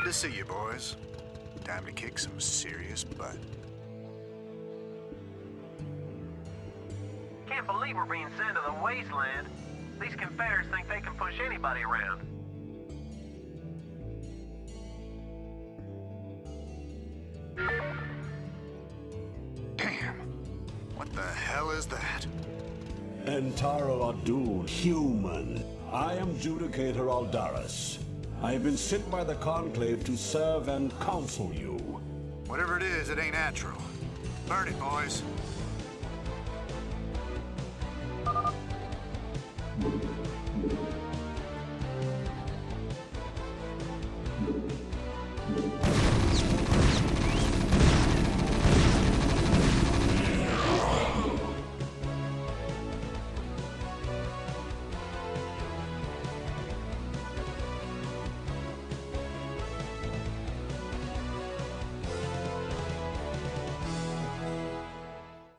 Glad to see you, boys. Time to kick some serious butt. Can't believe we're being sent to the wasteland. These Confederates think they can push anybody around. Damn. What the hell is that? En Taro Adun, human. I am Judicator Aldaris. I have been sent by the Conclave to serve and counsel you. Whatever it is, it ain't natural. Burn it, boys.